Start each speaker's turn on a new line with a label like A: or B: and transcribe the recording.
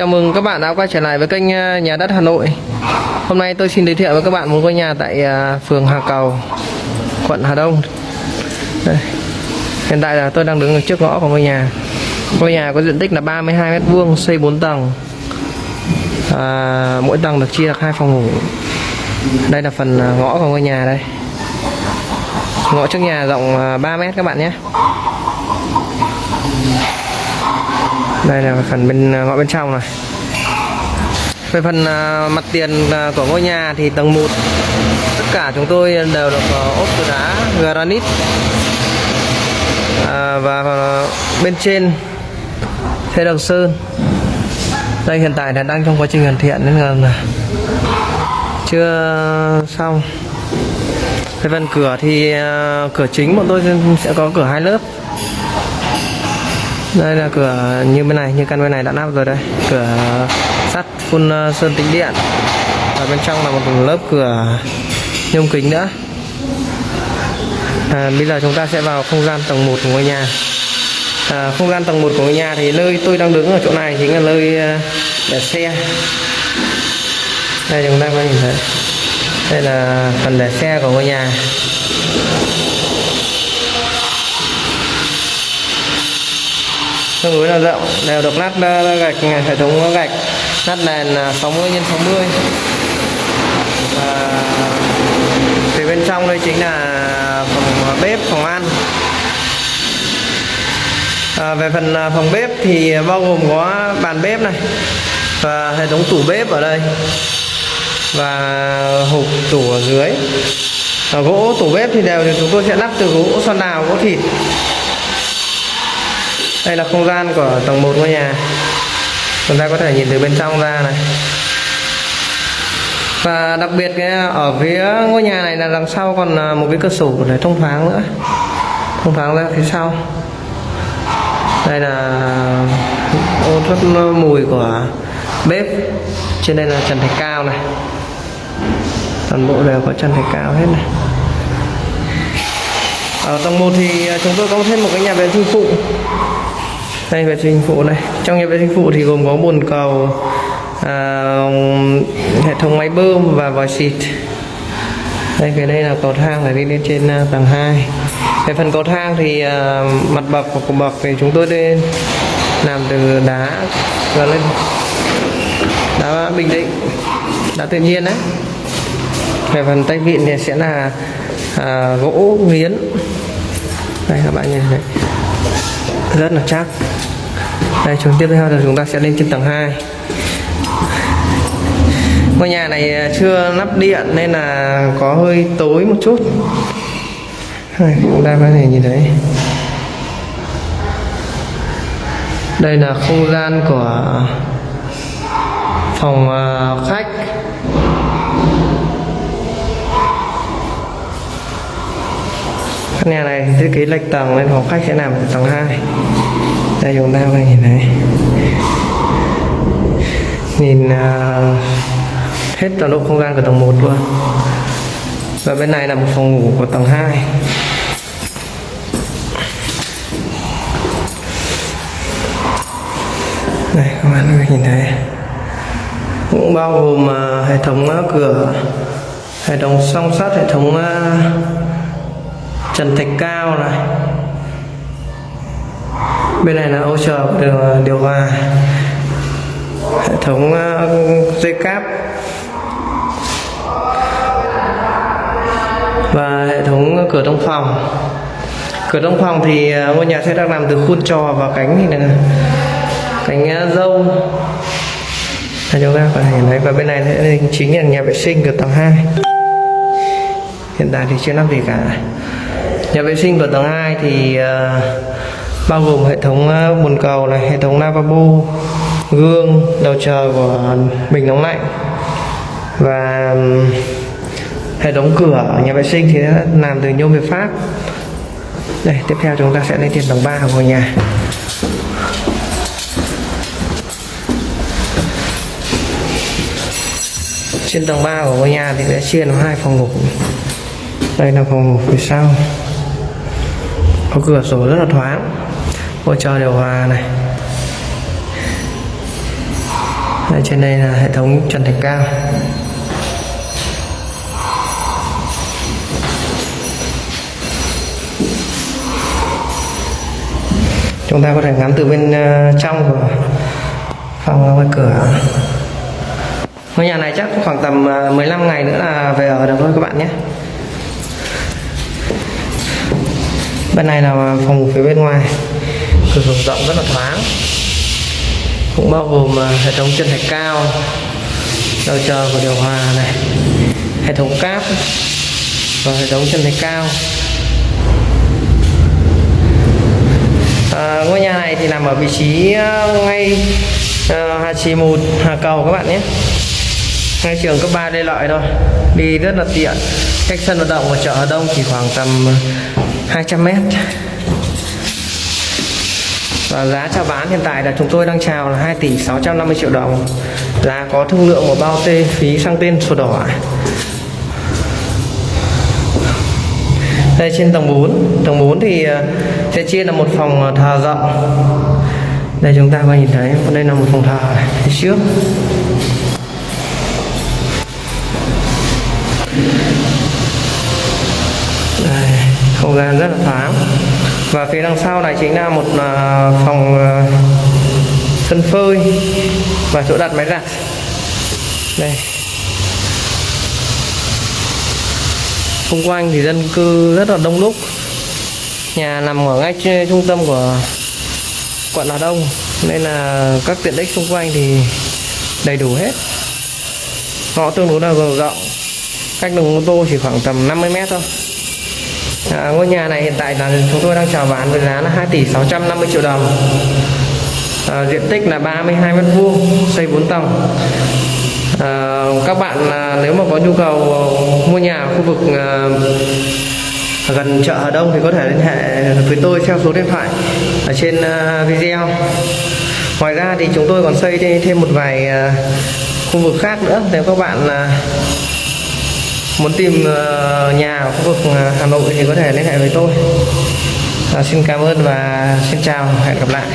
A: Chào mừng các bạn đã quay trở lại với kênh à, Nhà đất Hà Nội. Hôm nay tôi xin giới thiệu với các bạn một ngôi nhà tại à, phường Hà Cầu, quận Hà Đông. Đây. Hiện tại là tôi đang đứng ở trước ngõ của ngôi nhà. Ngôi nhà có diện tích là 32 m2, xây 4 tầng. À, mỗi tầng được chia được hai phòng ngủ. Đây là phần à, ngõ của ngôi nhà đây. Ngõ trước nhà rộng 3 m các bạn nhé đây là phần bên à, ngõ bên trong này. Về phần à, mặt tiền à, của ngôi nhà thì tầng 1 tất cả chúng tôi đều được ốp từ đá granite. À, và bên trên sẽ được sơn. Đây hiện tại là đang trong quá trình hoàn thiện nên là chưa xong. Về phần cửa thì cửa chính bọn tôi sẽ có cửa hai lớp đây là cửa như bên này như căn bên này đã lắp rồi đây. Cửa sắt phun ờ, sơn tĩnh điện. Và bên trong là một lớp cửa nhôm kính nữa. À, bây giờ chúng ta sẽ vào không gian tầng 1 của ngôi nhà. À, không gian tầng 1 của ngôi nhà thì nơi tôi đang đứng ở chỗ này chính là nơi ờ, để xe. Đây chúng ta có nhìn thấy. Đây là phần để xe của ngôi nhà. Tương đối là rộng. Đều được lát gạch hệ thống gạch. Lát nền 60 x 60 và phía bên trong đây chính là phòng à, bếp phòng ăn. À, về phần à, phòng bếp thì bao gồm có bàn bếp này và hệ thống tủ bếp ở đây và hộp tủ ở dưới. Ở gỗ tủ bếp thì đều thì chúng tôi sẽ lắp từ gỗ xoan đào gỗ thịt đây là không gian của tầng 1 ngôi nhà. Chúng ta có thể nhìn từ bên trong ra này. Và đặc biệt cái, ở phía ngôi nhà này là đằng sau còn à, một cái cửa sổ để thông thoáng nữa. Thông thoáng ra phía sau. Đây là ô thoát mùi của bếp. Trên đây là trần thạch cao này. Toàn bộ đều có trần thạch cao hết này ở tầng 1 thì à, chúng tôi có thêm một cái nhà vệ sinh phụ. Đây vệ sinh phụ này. Trong nhà vệ sinh phụ thì gồm có bồn cầu à, hệ thống máy bơm và vòi xịt. Đây cái đây là cầu thang để đi lên trên à, tầng 2 về phần cầu thang thì à, mặt bậc của cầu bậc thì chúng tôi lên làm từ đá và lên đá bình định đá tự nhiên đấy về phần tay vịn thì sẽ là à, gỗ nghiến đây các bạn nhìn thấy rất là chắc. Đây chúng tiếp theo là chúng ta sẽ lên trên tầng 2 ngôi nhà này à, chưa lắp điện nên là có hơi tối một chút. Đây, chúng ta có thể nhìn thấy. Đây là không gian của phòng à, khách. Căn nhà này thiết kế lệch tầng nên phòng khách sẽ nằm ở tầng 2 đây chúng ta có thể nhìn thấy nhìn uh, hết toàn bộ không gian của tầng 1 luôn. Và bên này là một phòng ngủ của tầng 2 đây các bạn có thể nhìn thấy. Cũng bao gồm uh, hệ thống uh, cửa hệ thống song sắt hệ thống uh, trần thạch cao này. Bên này là ô chờ điều, à, điều hòa. Hệ thống à, dây cáp và hệ thống cửa trong phòng. Cửa trong phòng thì à, ngôi nhà sẽ được làm từ khuôn trò và cánh thì là cánh dâu. Là chúng ta có thể thấy và bên này sẽ chính là nhà vệ sinh cửa tầng 2 hiện tại thì chưa lắp gì cả nhà vệ sinh của tầng 2 thì uh, bao gồm hệ thống uh, bồn cầu này hệ thống lavabo gương đầu chờ của bình nóng lạnh và um, hệ thống cửa ở nhà vệ sinh thì làm từ nhôm việt pháp. Đây tiếp theo chúng ta sẽ lên trên tầng 3 của ngôi nhà. Trên tầng 3 của ngôi nhà thì sẽ chia làm hai phòng ngủ. Đây là phòng ngủ phía sau có cửa sổ rất là thoáng. Hỗ trợ điều hòa này. Đây, trên đây là hệ thống trần thạch cao. Chúng ta có thể ngắm từ bên ờ, trong của phòng ra ngoài cửa. Ngôi nhà này chắc khoảng tầm ờ, 15 ngày nữa là về ở được thôi các bạn nhé. Bên này là phòng ngủ phía bên ngoài. Cửa sổ rộng rất là thoáng. Cũng bao gồm à, hệ thống chân thạch cao đầu chờ của điều hòa này hệ thống cáp và hệ thống chân thạch cao. À, ngôi nhà này thì nằm ở vị trí à, ngay à, uh, Hà Trì Một Hà Cầu các bạn nhé. Ngay trường cấp 3 đây Lợi thôi. Đi rất là tiện. Cách sân vận động của chợ Hà Đông chỉ khoảng tầm 200m và giá chào bán hiện tại là chúng tôi đang chào là 2 tỷ 650 triệu đồng. Giá có thương lượng một bao tê phí sang tên sổ đỏ đây, trên tầng 4 tầng 4 thì ờ, sẽ chia là một phòng ờ, thờ rộng. Đây, chúng ta có nhìn thấy, đây là một phòng thờ phía trước. Gian rất là thoáng. Và phía đằng sau này chính là một à, phòng ờ, sân phơi và chỗ đặt máy giặt. Đây. Xung quanh thì dân cư rất là đông đúc. Nhà nằm ở ngay trung tâm của quận Hà Đông nên là các tiện ích xung quanh thì đầy đủ hết. Ngõ tương đối là rộng cách đường ô tô chỉ khoảng tầm 50 mét thôi à, ngôi nhà này hiện tại là chúng tôi đang chào bán với giá là 2 tỷ 650 triệu đồng. À, diện tích là 32 mét vuông xây 4 tầng. À, các bạn à, nếu mà có nhu cầu mua nhà ở khu vực à, gần chợ Hà Đông thì có thể liên hệ với tôi theo số điện thoại ở trên à, video. Ngoài ra thì chúng tôi còn xây thêm thêm một vài à, khu vực khác nữa. Nếu các bạn à, muốn tìm ờ, nhà ở khu vực ờ, Hà Nội thì có thể liên hệ với tôi. À, xin cảm ơn và xin chào hẹn gặp lại.